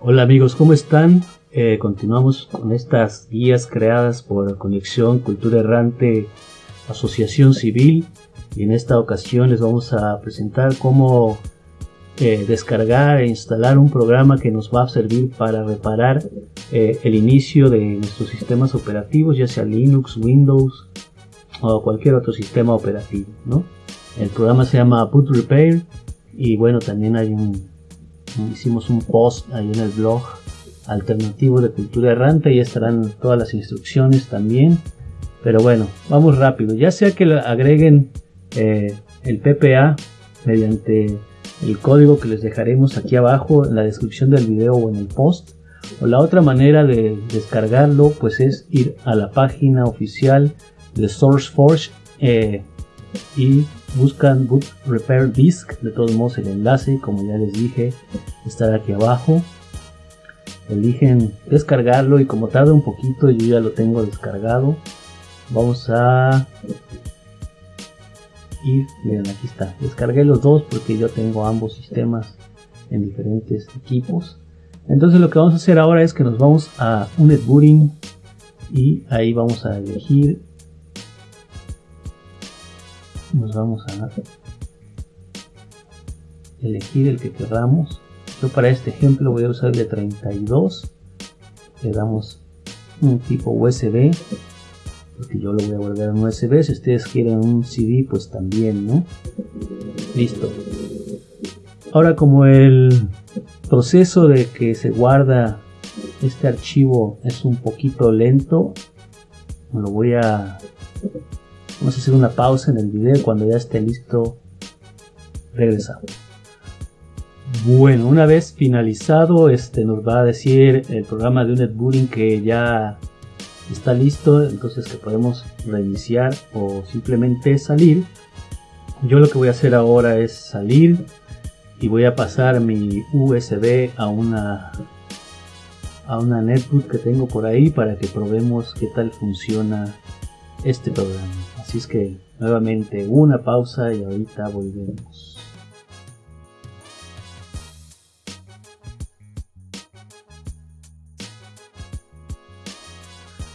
Hola amigos, ¿cómo están? Eh, continuamos con estas guías creadas por Conexión Cultura Errante Asociación Civil y en esta ocasión les vamos a presentar cómo eh, descargar e instalar un programa que nos va a servir para reparar eh, el inicio de nuestros sistemas operativos, ya sea Linux, Windows o cualquier otro sistema operativo. ¿no? El programa se llama Boot Repair y bueno, también hay un, hicimos un post ahí en el blog alternativo de cultura errante y estarán todas las instrucciones también. Pero bueno, vamos rápido. Ya sea que agreguen eh, el PPA mediante el código que les dejaremos aquí abajo en la descripción del video o en el post. O la otra manera de descargarlo pues es ir a la página oficial de SourceForge eh, y buscan boot repair disk de todos modos el enlace como ya les dije estará aquí abajo. Eligen descargarlo y como tarda un poquito yo ya lo tengo descargado. Vamos a ir miren aquí está. Descargué los dos porque yo tengo ambos sistemas en diferentes equipos. Entonces lo que vamos a hacer ahora es que nos vamos a un netbooting y ahí vamos a elegir nos vamos a elegir el que queramos yo para este ejemplo voy a usar el de 32 le damos un tipo USB porque yo lo voy a a un USB si ustedes quieren un CD pues también no listo. Ahora como el proceso de que se guarda este archivo es un poquito lento lo voy a vamos a hacer una pausa en el video cuando ya esté listo regresamos. Bueno una vez finalizado este nos va a decir el programa de netbooting que ya está listo entonces que podemos reiniciar o simplemente salir. Yo lo que voy a hacer ahora es salir y voy a pasar mi USB a una a una netbook que tengo por ahí para que probemos qué tal funciona este programa así es que nuevamente una pausa y ahorita volvemos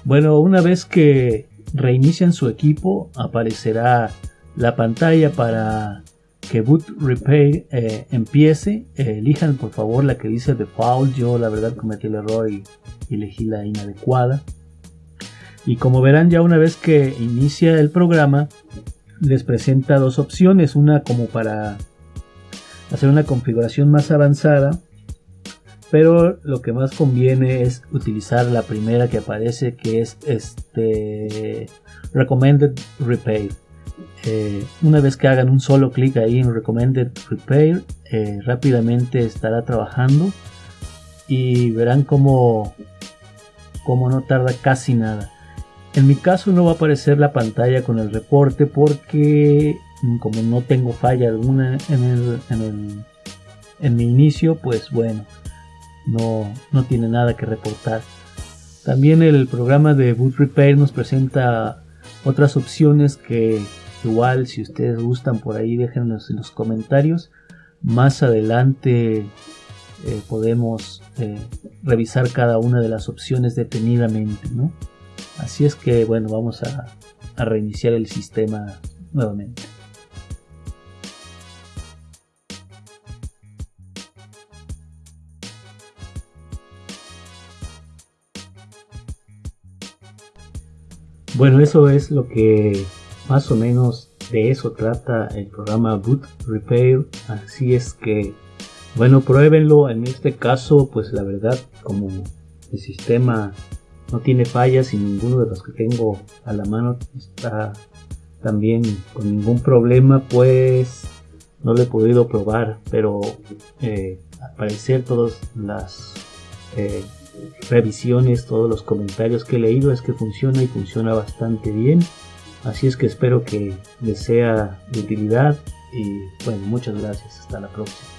Bueno, una vez que reinician su equipo, aparecerá la pantalla para que Boot Repair eh, empiece. Eh, elijan por favor la que dice Default. Yo la verdad cometí el error y, elegí la inadecuada. Y como verán ya una vez que inicia el programa, les presenta dos opciones. Una como para hacer una configuración más avanzada pero lo que más conviene es utilizar la primera que aparece que es este recommended repair eh, una vez que hagan un solo clic ahí en recommended repair eh, rápidamente estará trabajando y verán como como no tarda casi nada en mi caso no va a aparecer la pantalla con el reporte porque mm, como no tengo falla alguna en el, en mi inicio pues bueno no, no tiene nada que reportar. También el programa de Boot Repair nos presenta otras opciones que igual si ustedes gustan por ahí déjenlos en los comentarios. Más adelante eh, podemos eh, revisar cada una de las opciones detenidamente. ¿no? Así es que bueno, vamos a reiniciar el sistema nuevamente. Bueno, eso es lo que más o menos de eso trata el programa Boot Repair. Así es que, bueno, pruébenlo. En este caso, pues la verdad, como el sistema no tiene fallas y ninguno de los que tengo a la mano está también con ningún problema, pues no lo he podido probar. Pero eh, al parecer todas las... Eh, revisiones, todos los comentarios que he leído es que funciona y funciona bastante bien. Así es que espero que les sea de utilidad y bueno, muchas gracias. Hasta la próxima.